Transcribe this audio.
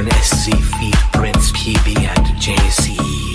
Burn SC Feet, Prince PB and JCE.